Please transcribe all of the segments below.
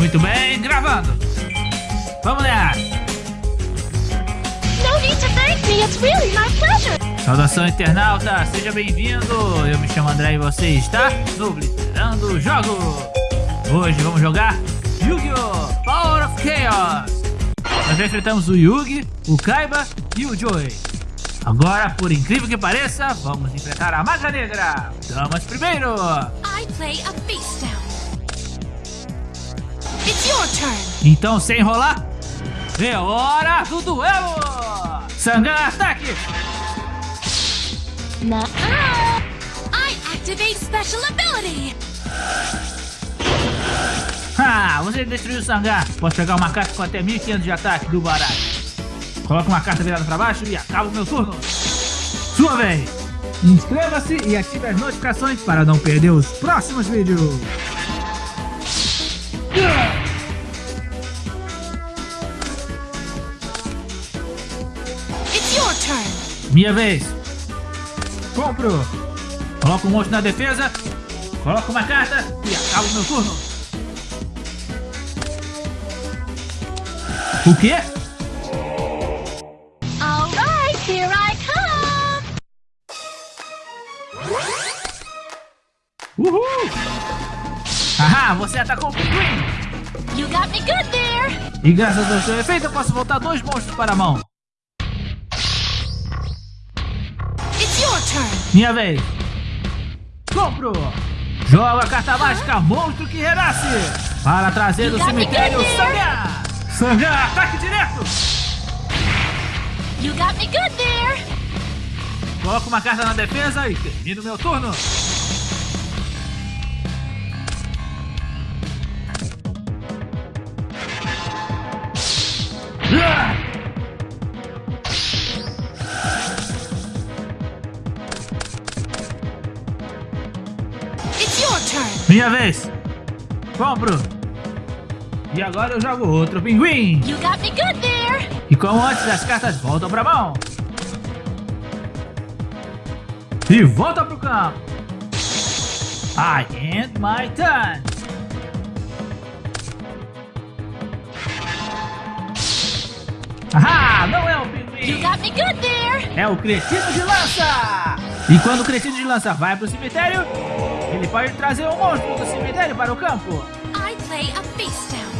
Muito bem, gravando. Vamos lá. Really. Saudação internauta, seja bem-vindo. Eu me chamo André e você está no Obliterando Jogo. Hoje vamos jogar Yu-Gi-Oh! Power of Chaos. Nós já enfrentamos o Yugi, o Kaiba e o Joey. Agora, por incrível que pareça, vamos enfrentar a Maga Negra. Damas primeiro. I play a face down. Então, sem enrolar, é hora do duelo! Sangan, ataque! Nuh-uh. I activate special ability. Ah, você destruiu o Sangar. Posso pegar uma carta com até 1500 de ataque do baralho. Coloca uma carta virada para baixo e acaba o meu turno. Sua vez! Inscreva-se e ative as notificações para não perder os próximos vídeos. It's Minha vez. Compro. Coloco um monstro na defesa. Coloco uma carta e acabo meu turno. O quê? All right, here I come. Uhul! Haha, você atacou o pinguim! You got me good there. E graças ao seu efeito eu posso voltar dois monstros para a mão. Minha vez. Compro. Joga a carta mágica Monstro que Renasce. Para trazer do cemitério Sangar. Sangar, ataque direto. You got me good there. Coloco uma carta na defesa e termino meu turno. Minha vez. Compro. E agora eu jogo outro pinguim. You got me good there. E como antes, as cartas voltam pra mão. E volta pro campo. I end my turn. Ah, não é o pinguim. É o cretino de lança. E quando o cretino de lança vai pro cemitério, ele pode trazer um monstro do cemitério para o campo. I play a face down.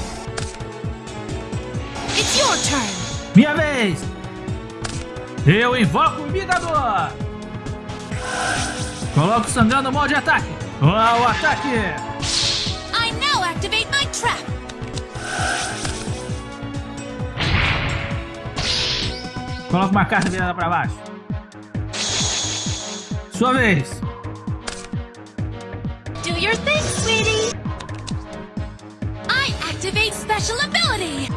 It's your turn. Minha vez! Eu invoco o imitador! Coloco o Sangan no modo de ataque! Ao ataque! I now activate my trap. Coloco uma carta virada para baixo. Sua vez! Your thing, sweetie. I activate special ability.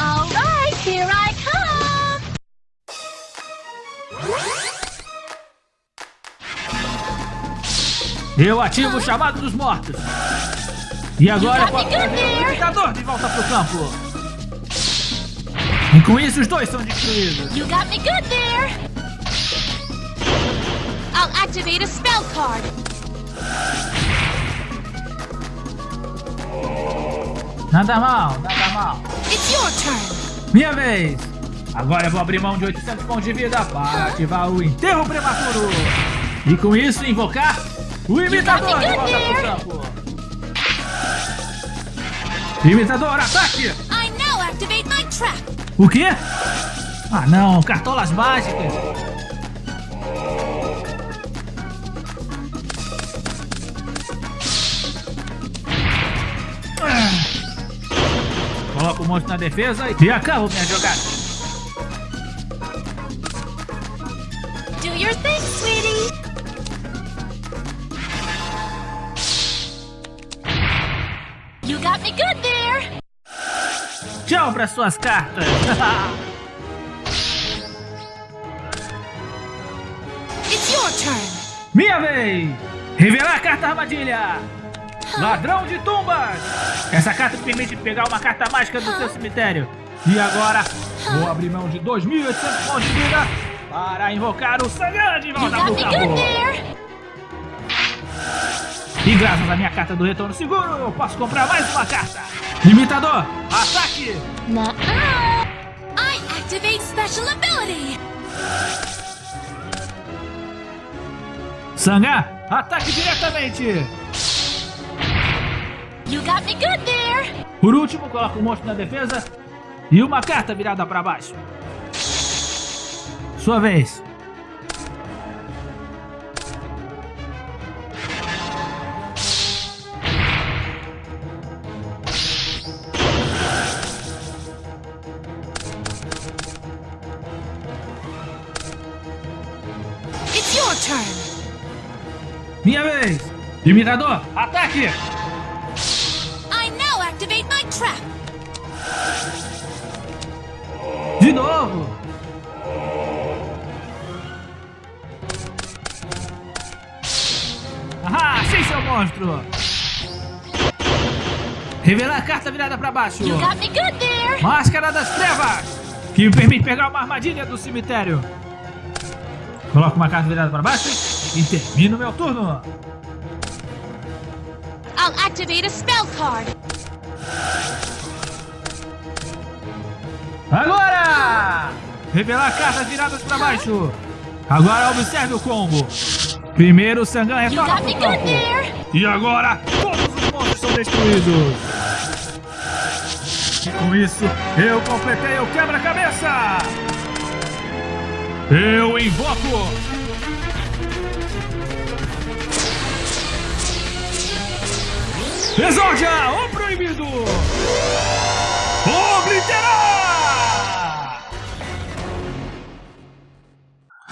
All right, here I come. Eu ativo o chamado dos mortos! E agora trazer o de volta pro campo! E com isso os dois são destruídos! You got me good there. I'll activate a spell card. Nada mal, nada mal! It's your turn. Minha vez! Agora eu vou abrir mão de 800 pontos de vida para ativar o enterro prematuro! E com isso invocar o imitador de volta pro campo! Imitador, ataque! I now activate my trap. O quê? Ah não, cartolas mágicas! Ah. Coloco o monstro na defesa e acabo minha jogada. Do your thing, sweetie. You got me good there. Tchau para suas cartas! It's your turn. Minha vez! Revelar a carta armadilha! Ladrão de tumbas! Essa carta te permite pegar uma carta mágica do seu cemitério. E agora, vou abrir mão de 2.800 pontos de vida para invocar o Sangan de volta got graças à minha carta do retorno seguro, eu posso comprar mais uma carta. Limitador, ataque! Nuh-uh. I activate special ability. Ataque diretamente! You got me good there. Por último, coloca o monstro na defesa e uma carta virada para baixo. Sua vez. Minha vez. Imitador, ataque! I now activate my trap. De novo! Ah, achei seu monstro! Revelar a carta virada para baixo. You got me good there. Máscara das Trevas, que me permite pegar uma armadilha do cemitério. Coloco uma carta virada para baixo e termino meu turno. I'll activate a spell card. Agora! Revelar cartas viradas para baixo. Agora observe o combo. Primeiro o Sangan retorna pro campo. E agora todos os monstros são destruídos. E com isso, eu completei o quebra-cabeça. Eu invoco. Exordia, o proibido. Obliterar!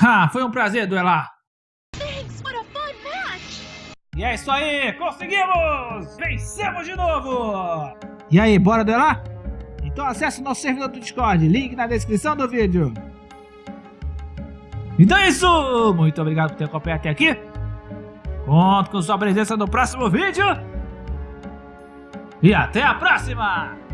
Ah, foi um prazer duelar. Thanks. What a fun match. E é isso aí, conseguimos! Vencemos de novo! E aí, bora duelar? Então acesse o nosso servidor do Discord, link na descrição do vídeo. Então é isso! Muito obrigado por ter acompanhado até aqui. Conto com sua presença no próximo vídeo. E até a próxima!